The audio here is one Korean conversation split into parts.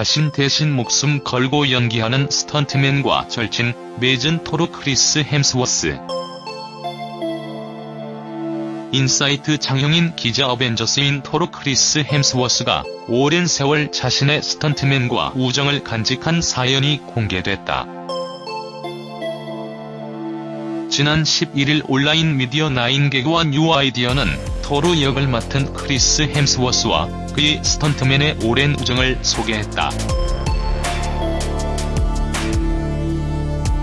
자신 대신 목숨 걸고 연기하는 스턴트맨과 절친, 매진 토르 크리스 햄스워스. 인사이트 장영인 기자 어벤져스인 토르 크리스 햄스워스가 오랜 세월 자신의 스턴트맨과 우정을 간직한 사연이 공개됐다. 지난 11일 온라인 미디어 나인개그와 뉴아이디어는 토르 역을 맡은 크리스 햄스워스와 그의 스턴트맨의 오랜 우정을 소개했다.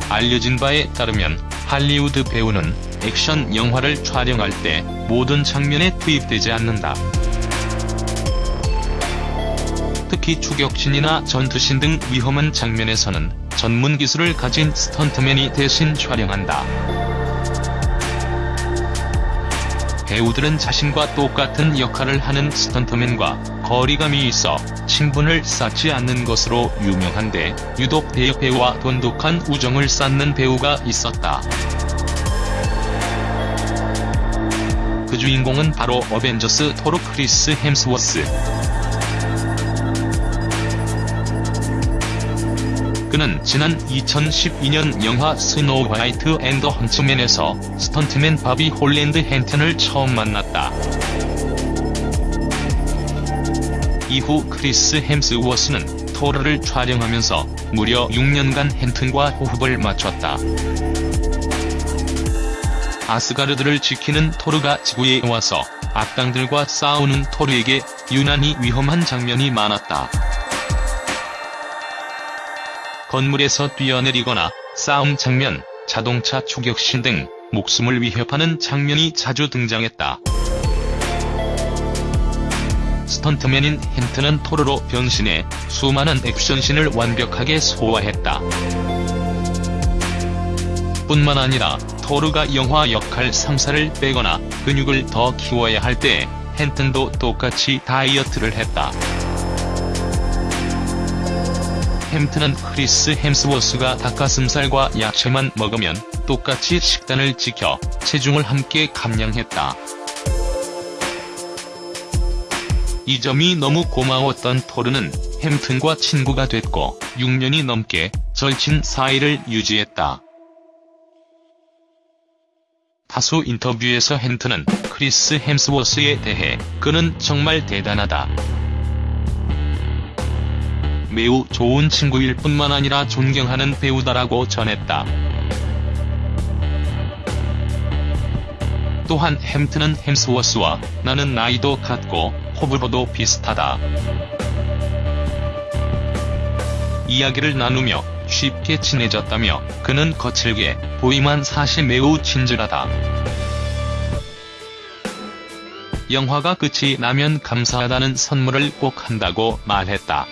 알려진 바에 따르면 할리우드 배우는 액션 영화를 촬영할 때 모든 장면에 투입되지 않는다. 특히 추격신이나 전투신 등 위험한 장면에서는 전문 기술을 가진 스턴트맨이 대신 촬영한다. 배우들은 자신과 똑같은 역할을 하는 스턴트맨과 거리감이 있어 친분을 쌓지 않는 것으로 유명한데 유독 대역배우와 돈독한 우정을 쌓는 배우가 있었다. 그 주인공은 바로 어벤져스 토르 크리스 햄스워스. 그는 지난 2012년 영화 Snow White and the Huntsman에서 스턴트맨 바비 홀랜드 헨튼을 처음 만났다. 이후 크리스 햄스워스는 토르를 촬영하면서 무려 6년간 헨튼과 호흡을 맞췄다. 아스가르드를 지키는 토르가 지구에 와서 악당들과 싸우는 토르에게 유난히 위험한 장면이 많았다. 건물에서 뛰어내리거나 싸움 장면, 자동차 추격신 등 목숨을 위협하는 장면이 자주 등장했다. 스턴트맨인 헨튼은 토르로 변신해 수많은 액션신을 완벽하게 소화했다. 뿐만 아니라 토르가 영화 역할상 살을 빼거나 근육을 더 키워야 할 때 헨튼도 똑같이 다이어트를 했다. 헨튼은 크리스 햄스워스가 닭가슴살과 야채만 먹으면 똑같이 식단을 지켜 체중을 함께 감량했다. 이 점이 너무 고마웠던 토르는 햄튼과 친구가 됐고 6년이 넘게 절친 사이를 유지했다. 다수 인터뷰에서 헨튼은 크리스 햄스워스에 대해 그는 정말 대단하다. 매우 좋은 친구일 뿐만 아니라 존경하는 배우다라고 전했다. 또한 햄튼은 햄스워스와 나는 나이도 같고 호불호도 비슷하다. 이야기를 나누며 쉽게 친해졌다며 그는 거칠게 보이만 사실 매우 친절하다. 영화가 끝이 나면 감사하다는 선물을 꼭 한다고 말했다.